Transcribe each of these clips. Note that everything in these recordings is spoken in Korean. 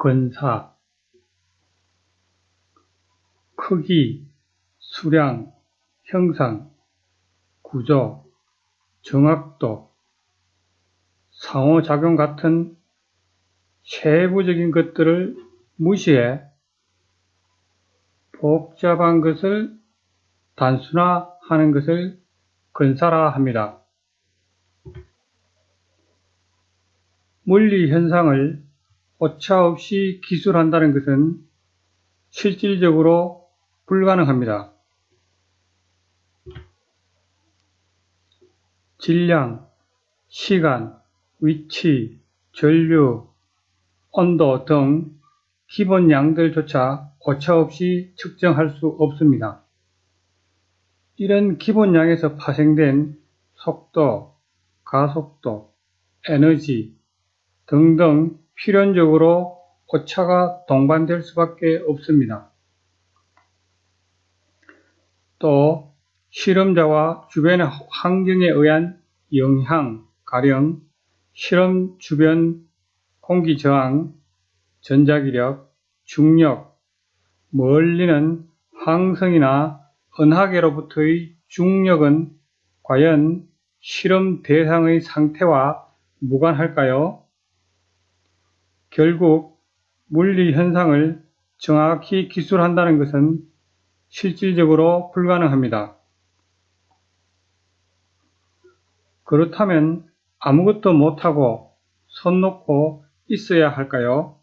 근사, 크기, 수량, 형상, 구조, 정확도, 상호작용 같은 세부적인 것들을 무시해 복잡한 것을 단순화하는 것을 근사라 합니다. 물리 현상을 오차 없이 기술한다는 것은 실질적으로 불가능합니다. 질량, 시간, 위치, 전류, 온도 등 기본 양들조차 오차없이 측정할 수 없습니다. 이런 기본량에서 파생된 속도, 가속도, 에너지 등등 필연적으로 오차가 동반될 수밖에 없습니다. 또 실험자와 주변의 환경에 의한 영향, 가령 실험 주변 공기 저항, 전자기력, 중력, 멀리는 항성이나 은하계로부터의 중력은 과연 실험 대상의 상태와 무관할까요? 결국 물리 현상을 정확히 기술한다는 것은 실질적으로 불가능합니다. 그렇다면 아무것도 못하고 손 놓고 있어야 할까요?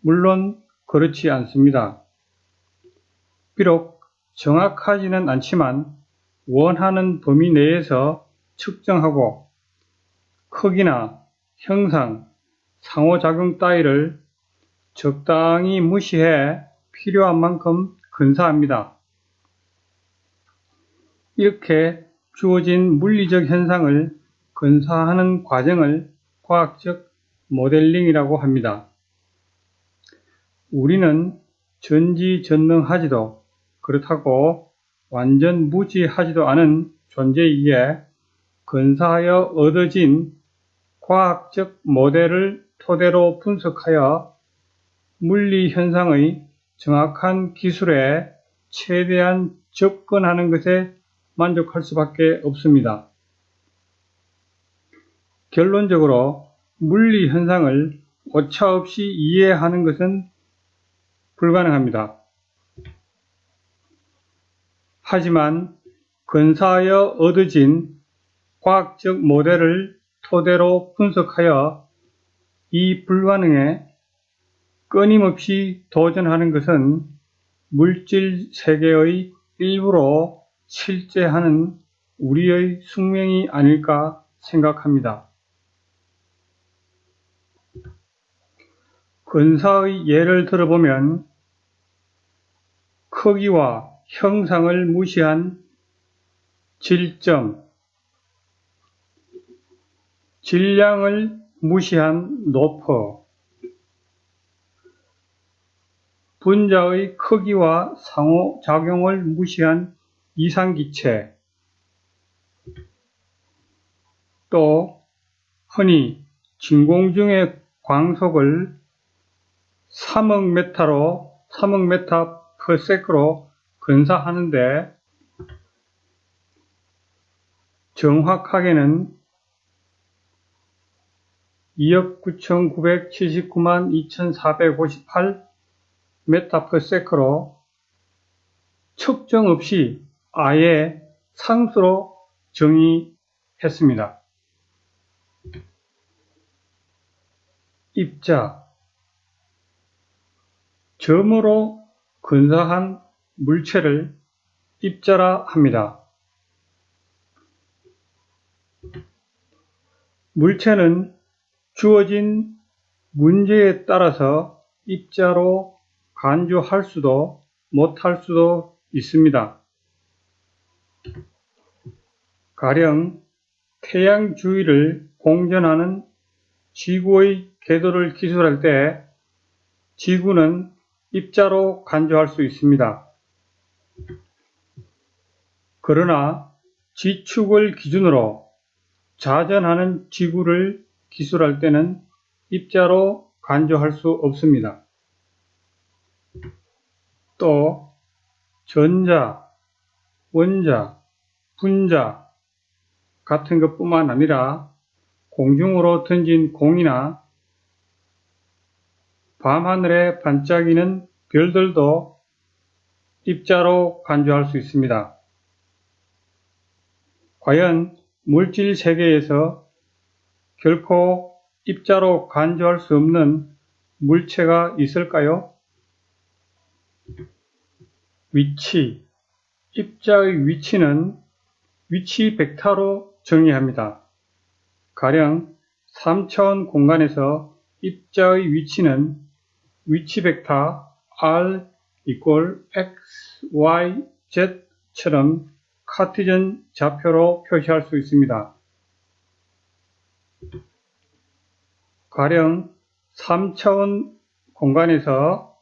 물론 그렇지 않습니다. 비록 정확하지는 않지만 원하는 범위 내에서 측정하고 크기나 형상, 상호작용 따위를 적당히 무시해 필요한 만큼 근사합니다. 이렇게 주어진 물리적 현상을 근사하는 과정을 과학적 모델링이라고 합니다. 우리는 전지전능하지도 그렇다고 완전 무지하지도 않은 존재이기에 근사하여 얻어진 과학적 모델을 토대로 분석하여 물리 현상의 정확한 기술에 최대한 접근하는 것에 만족할 수밖에 없습니다. 결론적으로 물리 현상을 오차없이 이해하는 것은 불가능합니다. 하지만 근사하여 얻어진 과학적 모델을 토대로 분석하여 이 불가능에 끊임없이 도전하는 것은 물질 세계의 일부로 실제하는 우리의 숙명이 아닐까 생각합니다. 근사의 예를 들어보면 크기와 형상을 무시한 질점, 질량을 무시한 노퍼, 분자의 크기와 상호작용을 무시한 이상기체, 또 흔히 진공 중의 광속을 3억 메타로 3억 메타 퍼세크로 근사하는데 정확하게는 2억 9,979만 2,458 메타 퍼세크로 측정 없이 아예 상수로 정의했습니다. 입자 점으로 근사한 물체를 입자라 합니다. 물체는 주어진 문제에 따라서 입자로 간주할 수도 못할 수도 있습니다. 가령 태양 주위를 공전하는 지구의 궤도를 기술할 때 지구는 입자로 간주할 수 있습니다. 그러나 지축을 기준으로 자전하는 지구를 기술할 때는 입자로 간주할 수 없습니다. 또 전자, 원자, 분자 같은 것뿐만 아니라 공중으로 던진 공이나 밤하늘에 반짝이는 별들도 입자로 간주할 수 있습니다. 과연 물질 세계에서 결코 입자로 간주할 수 없는 물체가 있을까요? 위치 입자의 위치는 위치 벡터로 정의합니다. 가령 3차원 공간에서 입자의 위치는 위치 벡터 r equal x, y, z처럼 카티전 좌표로 표시할 수 있습니다. 가령 3차원 공간에서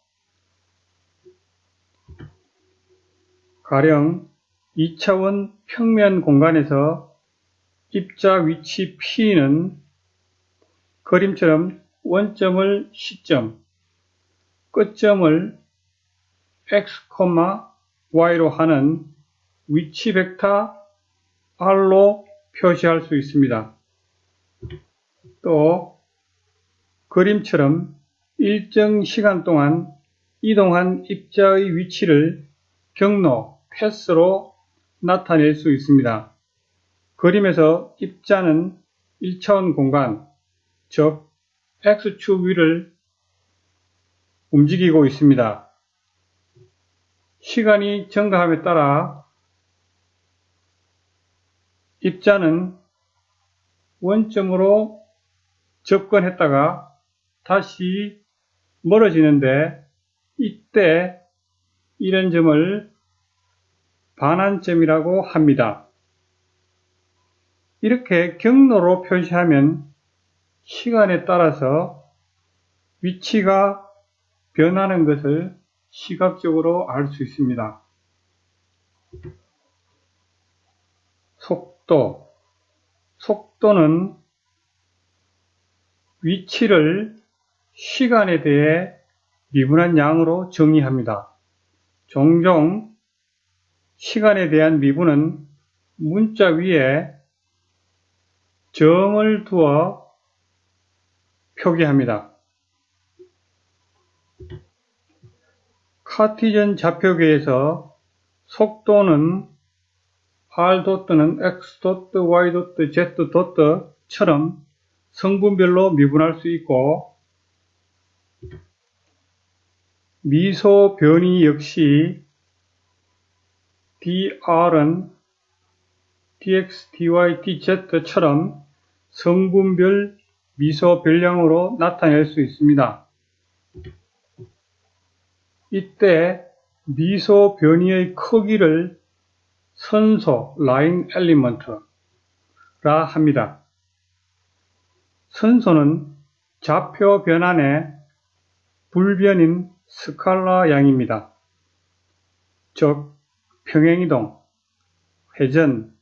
가령 2차원 평면 공간에서 입자 위치 P는 그림처럼 원점을 시점, 끝점을 x, y로 하는 위치 벡터 r로 표시할 수 있습니다. 또 그림처럼 일정 시간 동안 이동한 입자의 위치를 경로, 패스로 나타낼 수 있습니다. 그림에서 입자는 1차원 공간, 즉 X축 위를 움직이고 있습니다. 시간이 증가함에 따라 입자는 원점으로 접근했다가 다시 멀어지는데 이때 이런 점을 반환점이라고 합니다. 이렇게 경로로 표시하면 시간에 따라서 위치가 변하는 것을 시각적으로 알 수 있습니다. 속도 속도는 위치를 시간에 대해 미분한 양으로 정의합니다. 종종 시간에 대한 미분은 문자 위에 점을 두어 표기합니다. 카티전 좌표계에서 속도는 r 도트는 x 도트, y 도트, z 도트처럼 성분별로 미분할 수 있고 미소 변이 역시 dr은 dx, dy, dz처럼 성분별 미소 변량으로 나타낼 수 있습니다. 이때 미소 변이의 크기를 선소 라인 엘리먼트라 합니다. 선소는 좌표 변환의 불변인 스칼라 양입니다. 즉 평행이동, 회전,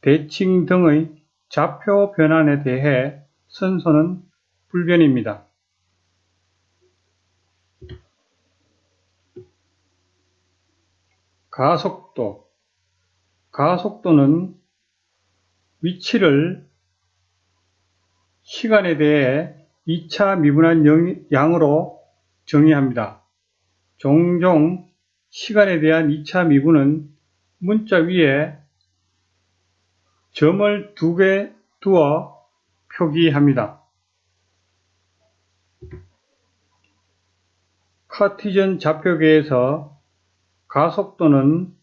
대칭 등의 좌표 변환에 대해 선소는 불변입니다. 가속도 가속도는 위치를 시간에 대해 2차 미분한 양으로 정의합니다. 종종 시간에 대한 2차 미분은 문자 위에 점을 두 개 두어 표기합니다. 카티전 좌표계에서 가속도는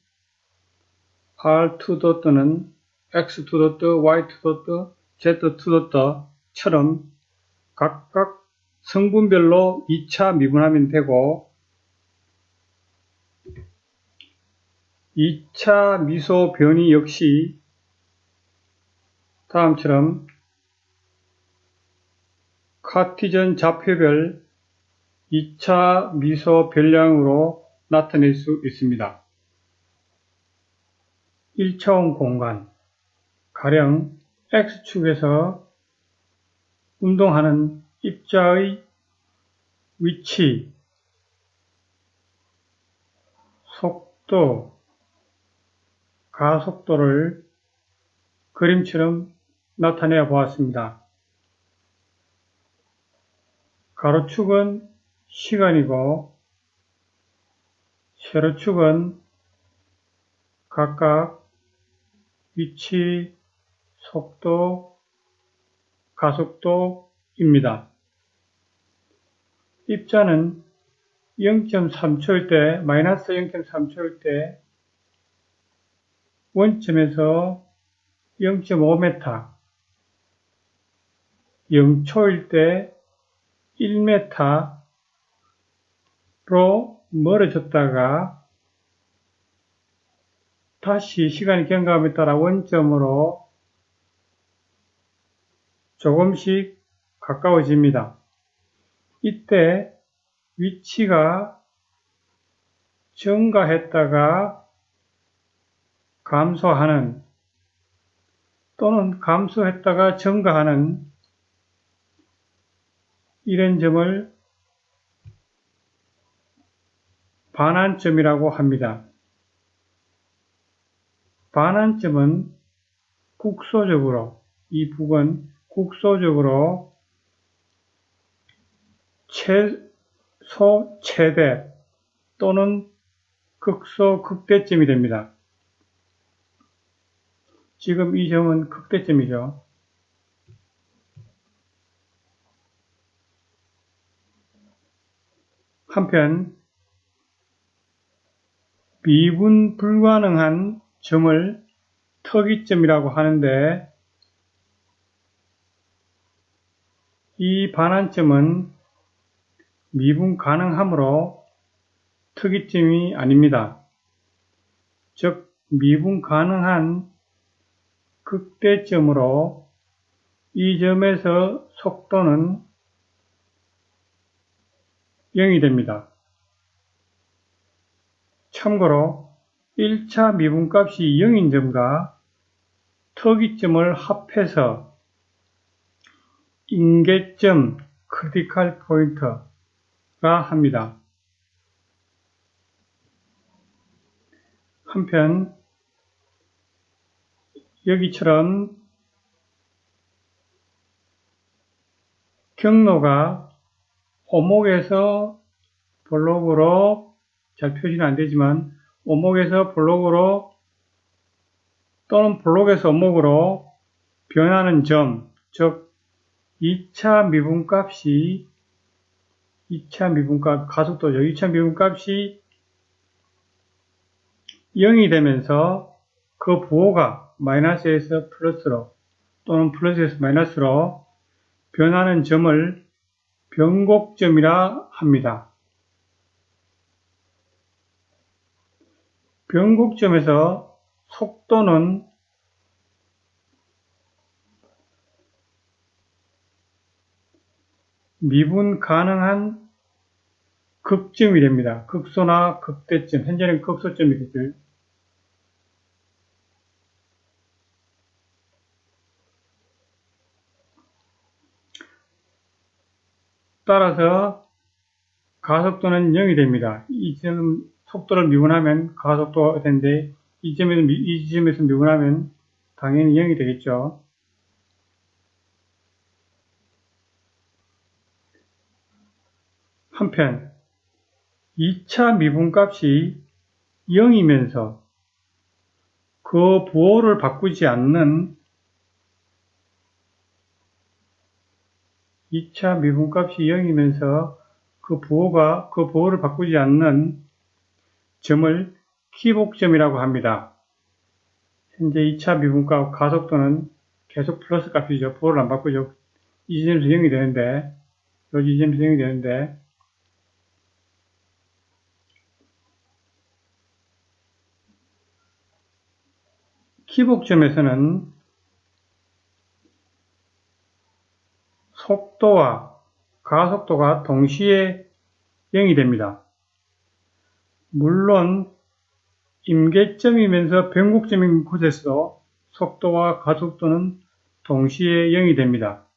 R2 또는 X2 Y2 Z2 처럼 각각 성분별로 2차 미분하면 되고 2차 미소 변이 역시 다음처럼 카티전 좌표별 2차 미소 변량으로 나타낼 수 있습니다. 1차원 공간, 가령 X축에서 운동하는 입자의 위치, 속도, 가속도를 그림처럼 나타내어 보았습니다. 가로축은 시간이고 세로축은 각각 위치, 속도, 가속도입니다. 입자는 0.3초일 때, 마이너스 0.3초일 때 원점에서 0.5m, 0초일 때 1m로 멀어졌다가 다시 시간이 경감에 따라 원점으로 조금씩 가까워집니다. 이때 위치가 증가했다가 감소하는 또는 감소했다가 증가하는 이런 점을 반환점이라고 합니다. 반환점은 국소적으로 이 북은 국소적으로 최소 최대 또는 극소 극대점이 됩니다. 지금 이 점은 극대점이죠. 한편 미분 불가능한 점을特이점이라고 하는데 이 반환점은 미분 가능하므로 특이점이 아닙니다. 즉 미분 가능한 극대점으로 이 점에서 속도는 0이 됩니다. 참고로 1차 미분값이 0인 점과 특이점을 합해서 임계점 critical point라 합니다. 한편 여기처럼 경로가 오목에서 볼록으로 잘 표시는 안 되지만 오목에서 블록으로 또는 블록에서 오목으로 변하는 점, 즉 2차 미분값이 2차 미분값 가속도죠. 2차 미분값이 0이 되면서 그 부호가 마이너스에서 플러스로 또는 플러스에서 마이너스로 변하는 점을 변곡점이라 합니다. 변곡점에서 속도는 미분 가능한 극점이 됩니다. 극소나 극대점, 현재는 극소점이겠죠. 따라서 가속도는 0이 됩니다. 이 점 속도를 미분하면 가속도가 되는데 이 점에서, 이 점에서 미분하면 당연히 0이 되겠죠. 한편 2차 미분값이 0이면서 그 부호를 바꾸지 않는 2차 미분값이 0이면서 그 부호가 그 부호를 바꾸지 않는 점을 기복점이라고 합니다. 현재 2차 미분값 가속도는 계속 플러스 값이죠. 부호를 안 바꾸죠. 이 지점에서 0이 되는데 여기 이 지점에서 0이 되는데 기복점에서는 속도와 가속도가 동시에 0이 됩니다. 물론 임계점이면서 변곡점인 곳에서 속도와 가속도는 동시에 0이 됩니다.